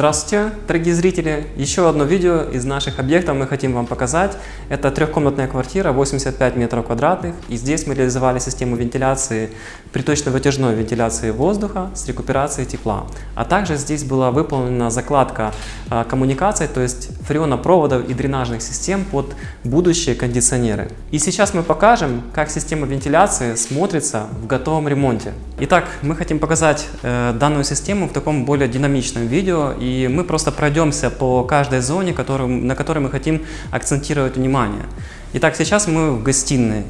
Здравствуйте, дорогие зрители! Еще одно видео из наших объектов мы хотим вам показать. Это трехкомнатная квартира, 85 метров квадратных. И здесь мы реализовали систему вентиляции, приточно-вытяжной вентиляции воздуха с рекуперацией тепла. А также здесь была выполнена закладка а, коммуникаций, то есть фреонопроводов и дренажных систем под будущие кондиционеры. И сейчас мы покажем, как система вентиляции смотрится в готовом ремонте. Итак, мы хотим показать э, данную систему в таком более динамичном видео, и мы просто пройдемся по каждой зоне, на которой мы хотим акцентировать внимание. Итак, сейчас мы в гостиной.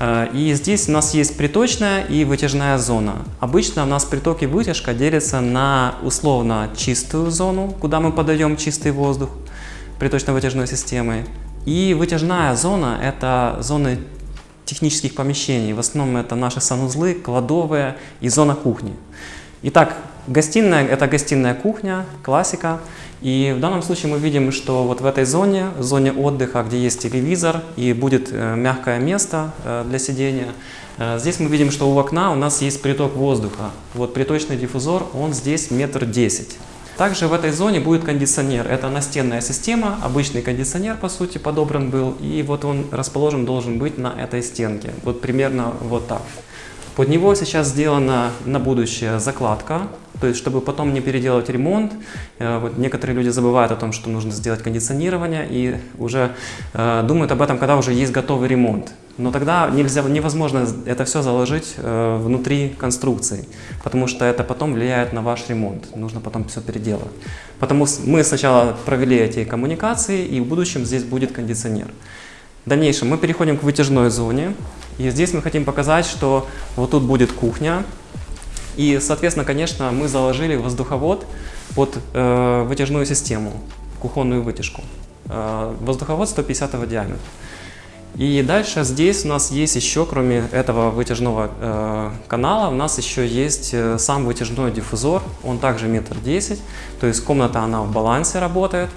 Э, и здесь у нас есть приточная и вытяжная зона. Обычно у нас приток и вытяжка делятся на условно чистую зону, куда мы подаем чистый воздух приточно-вытяжной системой. И вытяжная зона – это зоны технических помещений. В основном это наши санузлы, кладовые и зона кухни. Итак, гостиная – это гостиная кухня, классика. И в данном случае мы видим, что вот в этой зоне, в зоне отдыха, где есть телевизор и будет э, мягкое место э, для сидения, э, здесь мы видим, что у окна у нас есть приток воздуха. Вот приточный диффузор, он здесь метр десять. Также в этой зоне будет кондиционер. Это настенная система, обычный кондиционер по сути подобран был. И вот он расположен должен быть на этой стенке. Вот примерно вот так. Под него сейчас сделана на будущее закладка, то есть чтобы потом не переделать ремонт. Э, вот некоторые люди забывают о том, что нужно сделать кондиционирование и уже э, думают об этом, когда уже есть готовый ремонт. Но тогда нельзя, невозможно это все заложить э, внутри конструкции, потому что это потом влияет на ваш ремонт. Нужно потом все переделать. Потому мы сначала провели эти коммуникации, и в будущем здесь будет кондиционер. В дальнейшем мы переходим к вытяжной зоне. И здесь мы хотим показать, что вот тут будет кухня. И, соответственно, конечно, мы заложили воздуховод под э, вытяжную систему, кухонную вытяжку. Э, воздуховод 150 диаметра. И дальше здесь у нас есть еще, кроме этого вытяжного э, канала, у нас еще есть э, сам вытяжной диффузор. Он также метр десять, то есть комната она в балансе работает.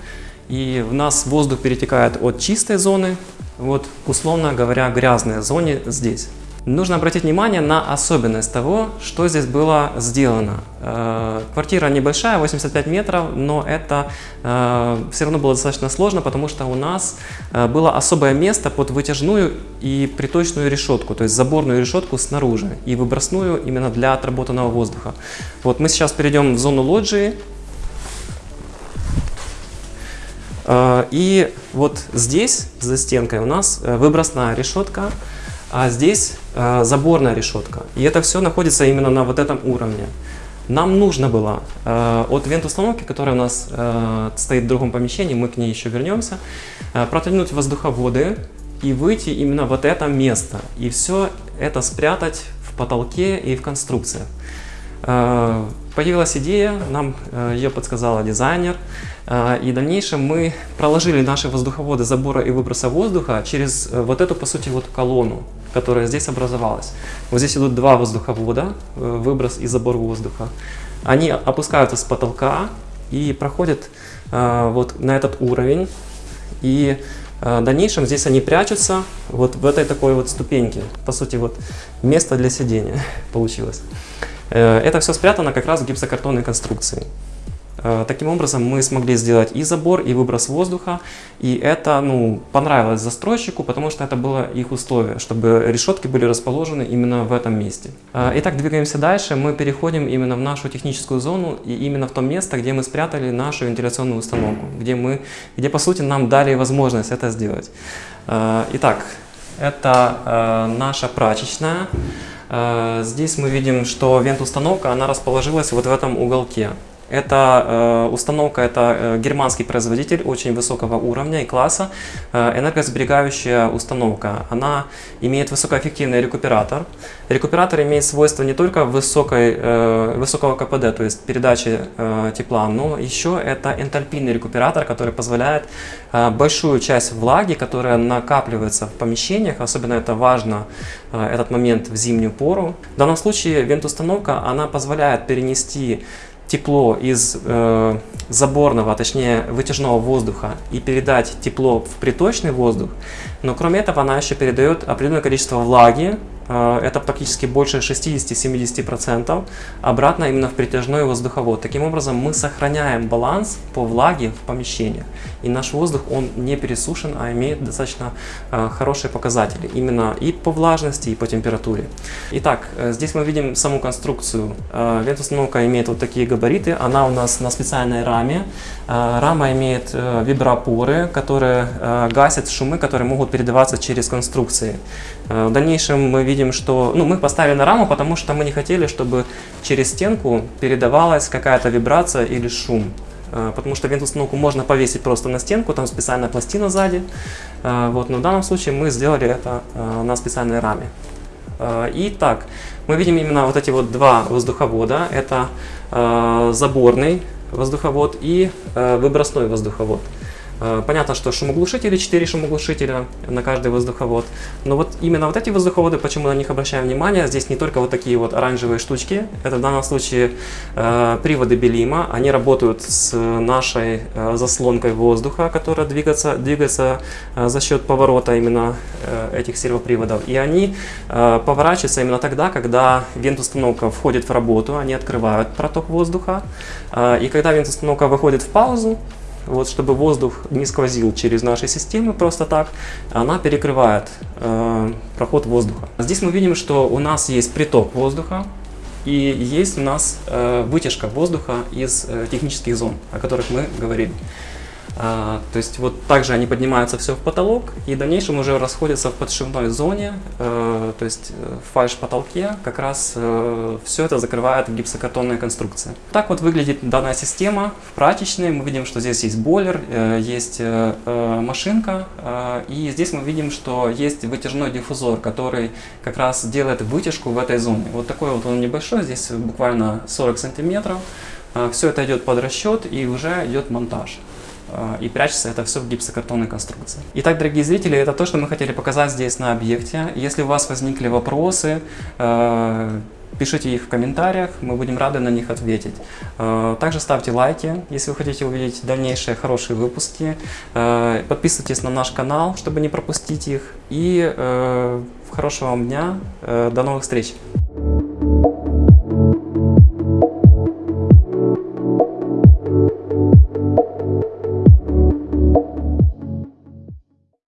И у нас воздух перетекает от чистой зоны, вот условно говоря, грязной зоне здесь. Нужно обратить внимание на особенность того, что здесь было сделано. Э, квартира небольшая, 85 метров, но это э, все равно было достаточно сложно, потому что у нас э, было особое место под вытяжную и приточную решетку, то есть заборную решетку снаружи и выбросную именно для отработанного воздуха. Вот мы сейчас перейдем в зону лоджии. И вот здесь, за стенкой, у нас выбросная решетка, а здесь э, заборная решетка. И это все находится именно на вот этом уровне. Нам нужно было э, от вент-установки, которая у нас э, стоит в другом помещении, мы к ней еще вернемся, э, протянуть воздуховоды и выйти именно вот это место. И все это спрятать в потолке и в конструкциях. Э, появилась идея, нам э, ее подсказала дизайнер, э, и в дальнейшем мы проложили наши воздуховоды забора и выброса воздуха через вот эту, по сути, вот колонну, которая здесь образовалась. Вот здесь идут два воздуховода, выброс и забор воздуха. Они опускаются с потолка и проходят вот на этот уровень. И в дальнейшем здесь они прячутся вот в этой такой вот ступеньке. По сути, вот место для сидения получилось. Э, это все спрятано как раз в гипсокартонной конструкции. Э, таким образом мы смогли сделать и забор, и выброс воздуха, и это ну, понравилось застройщику, потому что это было их условие, чтобы решетки были расположены именно в этом месте. Э, итак, двигаемся дальше, мы переходим именно в нашу техническую зону, и именно в то место, где мы спрятали нашу вентиляционную установку, где, мы, где по сути нам дали возможность это сделать. Итак, это наша прачечная. Э, здесь мы видим, что вент-установка, она расположилась вот в этом уголке. Эта э, установка, это э, германский производитель очень высокого уровня и класса, э, энергосберегающая установка. Она имеет высокоэффективный рекуператор. Рекуператор имеет свойство не только высокой, высокого КПД, то есть передачи тепла, но еще это энтальпийный рекуператор, который позволяет большую часть влаги, которая накапливается в помещениях, особенно это важно, этот момент в зимнюю пору. В данном случае вент-установка, она позволяет перенести тепло из э, заборного, а точнее вытяжного воздуха и передать тепло в приточный воздух, но кроме этого она еще передает определенное количество влаги это практически больше 60-70%, обратно именно в притяжной воздуховод. Таким образом, мы сохраняем баланс по влаге в помещениях. И наш воздух, он не пересушен, а имеет достаточно э, хорошие показатели. Именно и по влажности, и по температуре. Итак, э, здесь мы видим саму конструкцию. Э, вентустановка имеет вот такие габариты. Она у нас на специальной раме. Э, рама имеет э, вибропоры, которые э, гасят шумы, которые могут передаваться через конструкции. Э, В дальнейшем мы видим, что ну, мы поставили на раму, потому что мы не хотели, чтобы через стенку передавалась какая-то вибрация или шум. Э, Потому что вентустановку можно повесить просто на стенку, там специальная пластина сзади. Э, Вот, но в данном случае мы сделали это э, на специальной раме. Итак, мы видим именно вот эти вот два воздуховода. Это заборный воздуховод и выбросной воздуховод. Э, Понятно, что шумоглушители, 4 шумоглушителя на каждый воздуховод. Но вот именно вот эти воздуховоды, почему на них обращаем внимание, здесь не только вот такие вот оранжевые штучки, это в данном случае э, приводы Белима, они работают с нашей э, заслонкой воздуха, которая двигается, двигается э, за счет поворота именно э, этих сервоприводов. И они э, поворачиваются именно тогда, когда вентустановка входит в работу, они открывают проток воздуха. Э, И когда вентустановка выходит в паузу, вот, чтобы воздух не сквозил через наши системы просто так, она перекрывает э, проход воздуха. Здесь мы видим, что у нас есть приток воздуха и есть у нас э, вытяжка воздуха из э, технических зон, о которых мы говорили. А, то есть вот также они поднимаются все в потолок и в дальнейшем уже расходятся в подшивной зоне, э, то есть э, в фальш-потолке как раз э, все это закрывает гипсокартонная конструкция. Так вот выглядит данная система в прачечной. Мы видим, что здесь есть бойлер, есть машинка и здесь мы видим, что есть вытяжной диффузор, который как раз делает вытяжку в этой зоне. Вот такой вот он небольшой, здесь буквально 40 сантиметров. Все это идет под расчет и уже идет монтаж и прячется это все в гипсокартонной конструкции. Итак, дорогие зрители, это то, что мы хотели показать здесь на объекте. Если у вас возникли вопросы, э, пишите их в комментариях, мы будем рады на них ответить. Э, Также ставьте лайки, если вы хотите увидеть дальнейшие хорошие выпуски. Э, Подписывайтесь на наш канал, чтобы не пропустить их. И э, хорошего вам дня, Э, до новых встреч!